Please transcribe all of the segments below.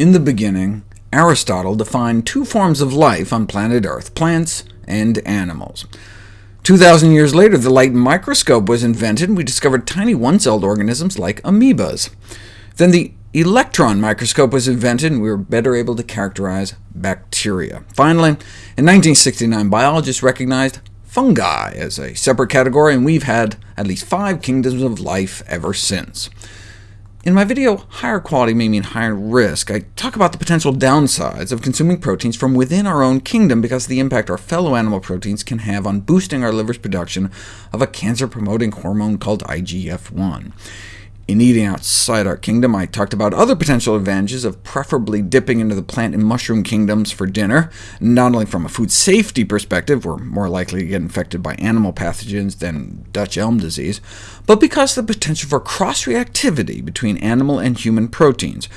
In the beginning, Aristotle defined two forms of life on planet Earth, plants and animals. 2,000 years later, the light microscope was invented, and we discovered tiny one-celled organisms like amoebas. Then the electron microscope was invented, and we were better able to characterize bacteria. Finally, in 1969, biologists recognized fungi as a separate category, and we've had at least five kingdoms of life ever since. In my video, Higher Quality may mean higher risk, I talk about the potential downsides of consuming proteins from within our own kingdom because of the impact our fellow animal proteins can have on boosting our liver's production of a cancer-promoting hormone called IGF-1. In eating outside our kingdom, I talked about other potential advantages of preferably dipping into the plant and mushroom kingdoms for dinner, not only from a food safety perspective, we're more likely to get infected by animal pathogens than Dutch elm disease, but because of the potential for cross-reactivity between animal and human proteins.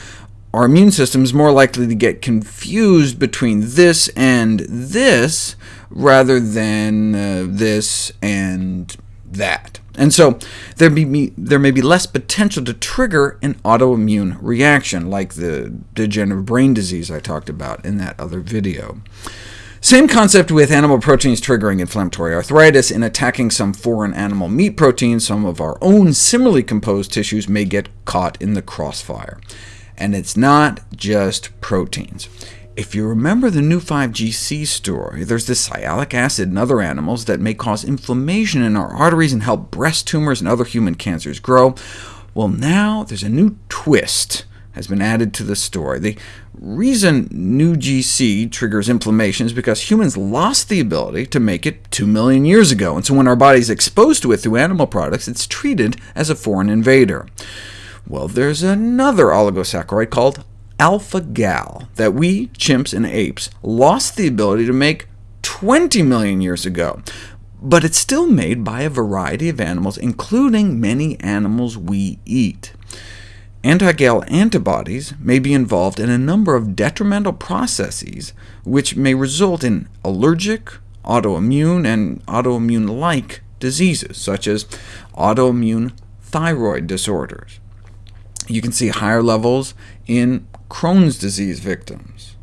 Our immune system is more likely to get confused between this and this, rather than uh, this and that. And so there, be, there may be less potential to trigger an autoimmune reaction, like the degenerative brain disease I talked about in that other video. Same concept with animal proteins triggering inflammatory arthritis. In attacking some foreign animal meat protein, some of our own similarly composed tissues may get caught in the crossfire. And it's not just proteins. If you remember the Neu5Gc story, there's this sialic acid in other animals that may cause inflammation in our arteries and help breast tumors and other human cancers grow. Well, now there's a new twist has been added to the story. The reason NeuGc triggers inflammation is because humans lost the ability to make it 2 million years ago, and so when our body is exposed to it through animal products, it's treated as a foreign invader. Well, there's another oligosaccharide called alpha-gal that we, chimps and apes, lost the ability to make 20 million years ago, but it's still made by a variety of animals, including many animals we eat. Anti-gal antibodies may be involved in a number of detrimental processes, which may result in allergic, autoimmune, and autoimmune-like diseases, such as autoimmune thyroid disorders. You can see higher levels in Crohn's disease victims.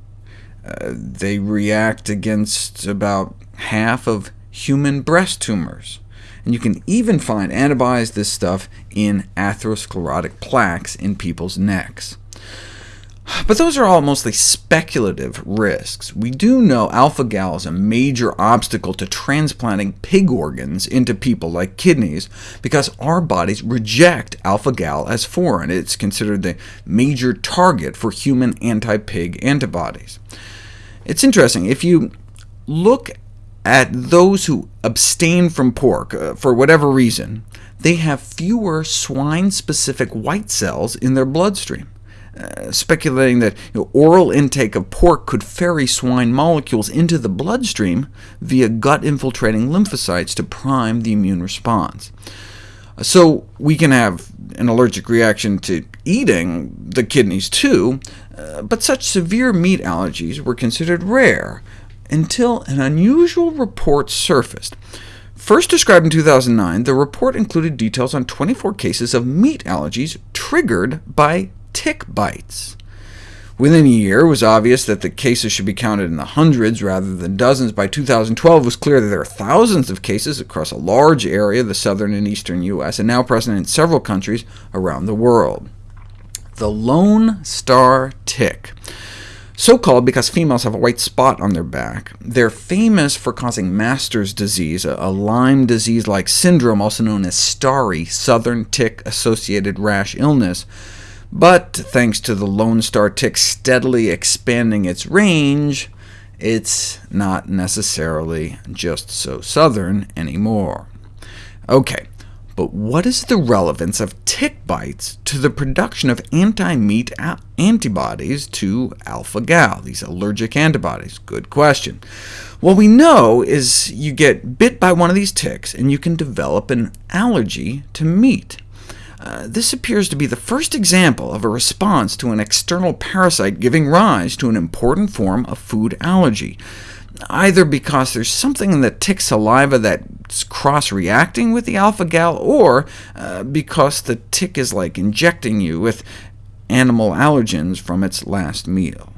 Uh, they react against about half of human breast tumors. And you can even find antibodies this stuff in atherosclerotic plaques in people's necks. But those are all mostly speculative risks. We do know alpha-gal is a major obstacle to transplanting pig organs into people like kidneys, because our bodies reject alpha-gal as foreign. It's considered the major target for human anti-pig antibodies. It's interesting, if you look at those who abstain from pork uh, for whatever reason, they have fewer swine-specific white cells in their bloodstream. Uh, speculating that you know, oral intake of pork could ferry swine molecules into the bloodstream via gut-infiltrating lymphocytes to prime the immune response. Uh, so we can have an allergic reaction to eating the kidneys too, uh, but such severe meat allergies were considered rare, until an unusual report surfaced. First described in 2009, the report included details on 24 cases of meat allergies triggered by tick bites. Within a year, it was obvious that the cases should be counted in the hundreds rather than dozens. By 2012, it was clear that there are thousands of cases across a large area of the southern and eastern U.S., and now present in several countries around the world. The Lone Star Tick. So called because females have a white spot on their back. They're famous for causing Masters disease, a Lyme disease-like syndrome, also known as STARI, southern tick-associated rash illness, but thanks to the Lone Star tick steadily expanding its range, it's not necessarily just so southern anymore. OK, but what is the relevance of tick bites to the production of anti-meat antibodies to alpha-gal, these allergic antibodies? Good question. What we know is you get bit by one of these ticks, and you can develop an allergy to meat. Uh, this appears to be the first example of a response to an external parasite giving rise to an important form of food allergy, either because there's something in the tick saliva that's cross-reacting with the alpha-gal, or uh, because the tick is like injecting you with animal allergens from its last meal.